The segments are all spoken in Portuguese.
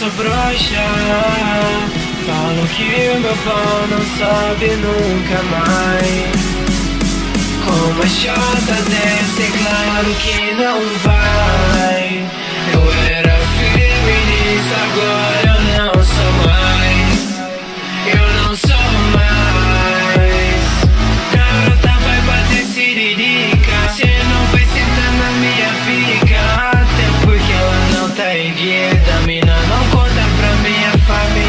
sou broxa. Falo que meu pau não sobe nunca mais. Como a chota desce, é claro que não vai. Eu erguida Mina não conta pra minha família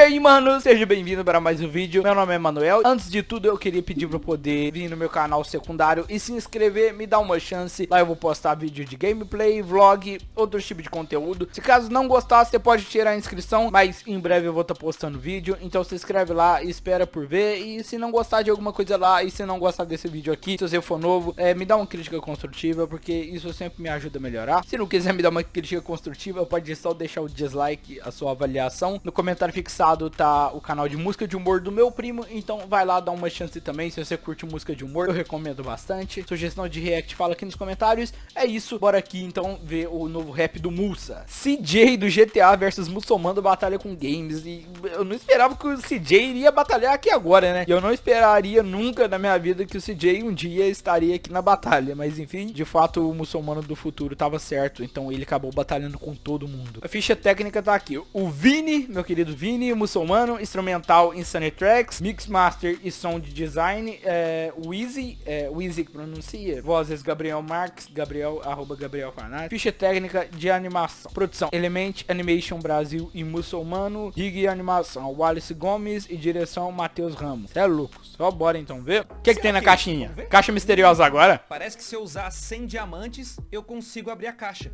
aí, mano, seja bem-vindo para mais um vídeo. Meu nome é Manuel. Antes de tudo, eu queria pedir para poder vir no meu canal secundário e se inscrever, me dar uma chance. Lá eu vou postar vídeo de gameplay, vlog, outros tipos de conteúdo. Se caso não gostar, você pode tirar a inscrição, mas em breve eu vou estar tá postando vídeo. Então se inscreve lá espera por ver. E se não gostar de alguma coisa lá e se não gostar desse vídeo aqui, se você for novo, é, me dá uma crítica construtiva, porque isso sempre me ajuda a melhorar. Se não quiser me dar uma crítica construtiva, pode só deixar o dislike, a sua avaliação. No comentário fixado tá o canal de música de humor do meu primo, então vai lá dar uma chance também, se você curte música de humor, eu recomendo bastante. Sugestão de react, fala aqui nos comentários. É isso, bora aqui então ver o novo rap do Musa. CJ do GTA versus Muçulmano batalha com games, e eu não esperava que o CJ iria batalhar aqui agora, né? E eu não esperaria nunca na minha vida que o CJ um dia estaria aqui na batalha, mas enfim, de fato o muçulmano do futuro tava certo, então ele acabou batalhando com todo mundo. A ficha técnica tá aqui, o Vini, meu querido Vini, muçulmano, instrumental Insane Tracks, Mix Master e som de design, é, Wheezy, é, Wheezy que pronuncia, vozes Gabriel Marques, Gabriel, arroba Gabriel Farnaz, ficha técnica de animação, produção Element Animation Brasil e Muçulmano, rig e animação Wallace Gomes e direção Matheus Ramos. É louco, só bora então ver. O que, que tem na caixinha? Caixa misteriosa agora? Parece que se eu usar 100 diamantes, eu consigo abrir a caixa.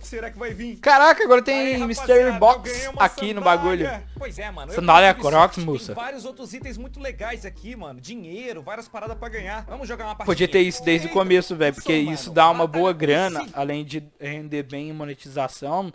Será que vai vir? Caraca, agora tem Aí, Mystery Box aqui no sandália. bagulho. Pois é, mano. Sandália Crocs, moça. Tem vários outros itens muito legais aqui, mano. Dinheiro, várias paradas pra ganhar. Vamos jogar uma partida. Podia ter isso desde o começo, velho, porque isso dá uma boa grana, além de render bem em monetização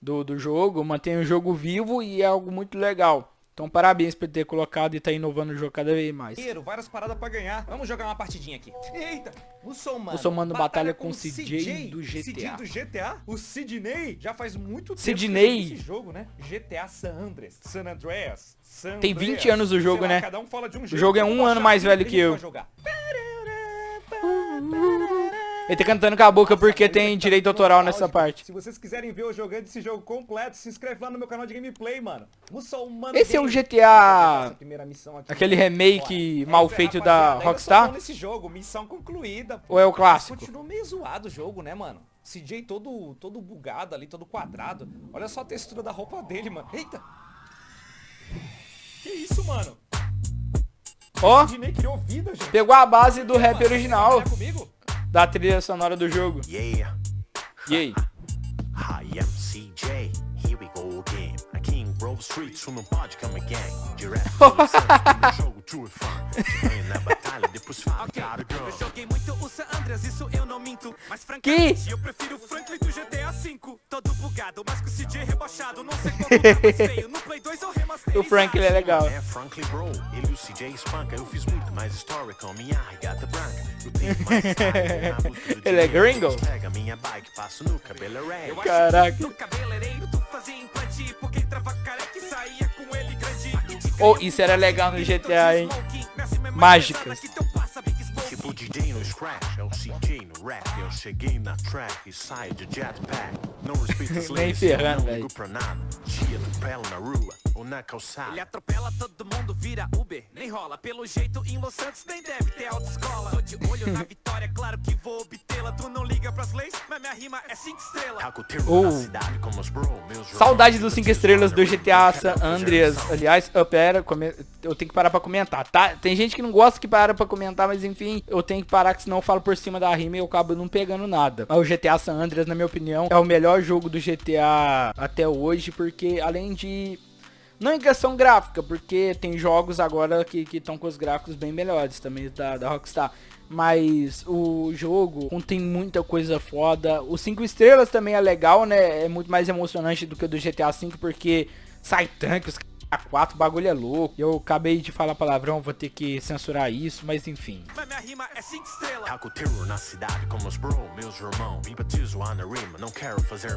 do, do jogo, mantém o jogo vivo e é algo muito legal. Então parabéns por ter colocado e tá inovando o jogo cada vez mais. Dinheiro, várias paradas pra ganhar. Vamos jogar uma partidinha aqui. Eita, muçulmano. Muçulmano batalha com o CJ do GTA. CJ do GTA? O Sidney já faz muito tempo Sidney. que esse jogo, né? GTA San Andreas. San Andreas. San Tem Andreas. 20 anos o jogo, lá, né? cada um fala de um O jogo é um ano mais velho que eu. jogar. Ele tá cantando com a boca porque tem cara, direito tá autoral nessa parte. Se vocês quiserem ver eu jogando esse jogo completo, se inscreve lá no meu canal de gameplay, mano. Muçulmano Esse é Games. GTA. Aquele remake mal Essa, feito da Rockstar? nesse jogo, missão concluída. Ou é o clássico? Continua meio zoado o jogo, né, mano? CJ todo, todo bugado ali, todo quadrado. Olha só a textura da roupa dele, mano. Eita! Que isso, mano? Ó, gente. pegou a base do rap original? Da trilha sonora do jogo. Yeah, E aí? I am CJ. Here we go again. A king roll streets, tu não pode come again. Direto jogo ganho na batalha, depois fala, cara, Eu gun. joguei muito o San Andreas, isso eu não minto. Mas francamente, Que? eu prefiro o Franklin do GTA V. Todo bugado, mas com o CJ rebaixado. Não sei qual tá mais feio. No O Frank ele é legal. É Franklin Bro, ele e o CJ espanca. Eu fiz muito mais história com minha regata branca. Eu tenho mais Ele é gringo? Pega minha bike, passo no cabeleireiro. Caraca. No cabeleireiro tu fazia implante. Porque careca e saía com ele grande. Oh, isso era legal no GTA, hein? Mágicas. Tipo DJ no Scratch, é o CJ no rap. Eu cheguei na track e saio de jetpack. Não respeito leis, não ligo pra nada. Te atropelo na rua ou na calçada. Ele atropela todo mundo, vira Uber, nem rola. Pelo jeito em Los Santos nem deve ter autoescola. Tô de olho na vitória, claro que vou obtê-la. Tu não liga pras leis, mas minha rima é 5 estrelas. Taco o termo Oh. na cidade como os bro, meus Saudade dos 5 vocês estrelas do GTA San Andreas. Aliás, eu, pera, eu tenho que parar pra comentar, tá? Tem gente que não gosta que para pra comentar, mas enfim, eu tenho que parar que senão eu falo por cima da rima e eu acabo não pegando nada. Mas o GTA San Andreas, na minha opinião, é o melhor jogo do GTA até hoje, porque além de... Não em questão gráfica, porque tem jogos agora que estão com os gráficos bem melhores também da, da Rockstar. Mas o jogo contém muita coisa foda. O 5 estrelas também é legal, né? É muito mais emocionante do que o do GTA V, porque sai tanque, os A4, bagulho é louco. Eu acabei de falar palavrão, vou ter que censurar isso, mas enfim. Mas minha rima é cinco estrelas. Taco terror na cidade como os bro, meus irmãos Vim batizo na rima, não quero fazer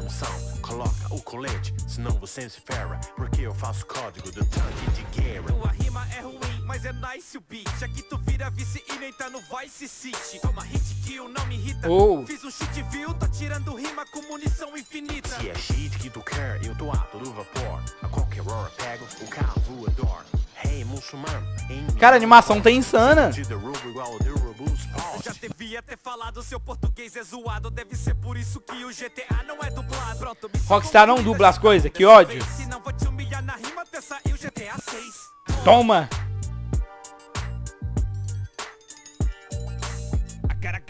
Coloca o colete, senão você se ferra Porque eu faço código do tanque de guerra Tua rima é ruim, mas é nice o beat. Aqui tu vira vice e nem tá no Vice City. Toma hit kill, não me irrita. Oh. Fiz um cheat view, tá tirando rima com munição infinita. Se é shit que tu quer, eu tô a todo vapor A qualquer hora pego o carro voador Hey, muçulmano, Cara, a animação tá insana. De derrubo igual o derrubo Já devia ter falado, seu português é zoado. Deve ser por isso que o GTA não é dublado. Pronto, Rockstar não dubla as dessa coisas, que ódio. vez,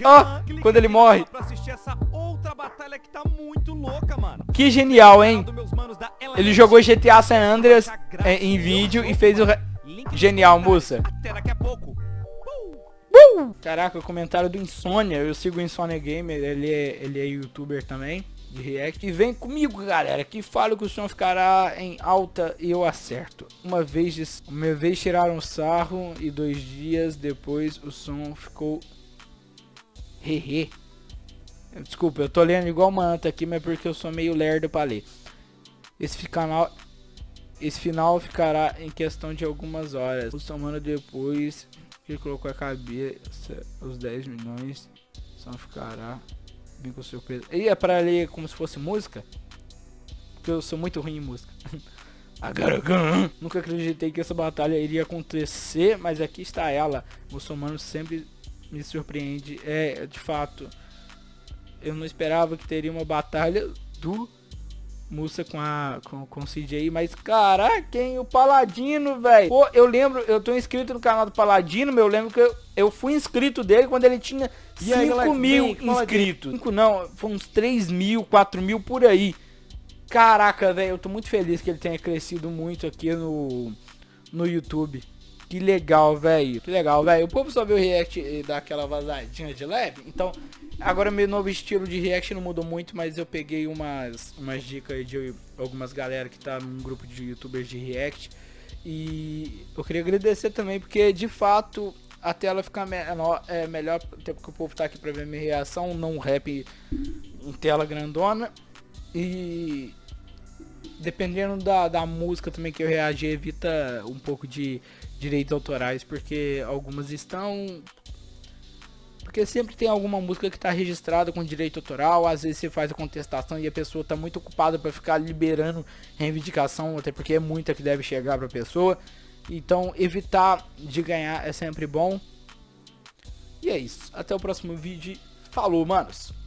Ó, quando ele morre. Que genial, hein? Ele jogou GTA San Andreas é, em vídeo e fez o... Genial, moça. Até daqui a pouco. Caraca, comentário do Insônia. Eu sigo o Insônia Gamer, ele é, ele é youtuber também, de react. E vem comigo, galera, que falo que o som ficará em alta e eu acerto. Uma vez, uma vez tiraram sarro e dois dias depois o som ficou... Hehe. Desculpa, eu tô lendo igual manta aqui, mas é porque eu sou meio lerdo pra ler. Esse final, esse final ficará em questão de algumas horas. O semana depois que colocou a cabeça os 10 milhões, só ficará bem com surpresa. E é pra ler como se fosse música? Porque eu sou muito ruim em música. Nunca acreditei que essa batalha iria acontecer, mas aqui está ela. O muçulmano sempre me surpreende. É, de fato, eu não esperava que teria uma batalha do Musa com a com, com o CJ, mas caraca, hein, o Paladino, velho. Pô, eu lembro, eu tô inscrito no canal do Paladino, meu, eu lembro que eu, eu fui inscrito dele quando ele tinha E aí, 5 galera, mil inscritos. 5 não, foi uns 3 mil, 4 mil por aí. Caraca, velho, eu tô muito feliz que ele tenha crescido muito aqui no, no YouTube. Que legal, velho. Que legal, velho. O povo só vê o react e dá aquela vazadinha de leve. Então, agora meu novo estilo de react não mudou muito, mas eu peguei umas, umas dicas de algumas galera que tá num grupo de youtubers de react. E eu queria agradecer também, porque de fato a tela fica menor, é melhor, até porque o povo tá aqui pra ver minha reação, não rap em tela grandona. E dependendo da, da música também que eu reagir, evita um pouco de direitos autorais, porque algumas estão. Porque sempre tem alguma música que está registrada com direito autoral, às vezes você faz a contestação e a pessoa está muito ocupada para ficar liberando reivindicação, até porque é muita que deve chegar para a pessoa. Então, evitar de ganhar é sempre bom. E é isso. Até o próximo vídeo. Falou, manos!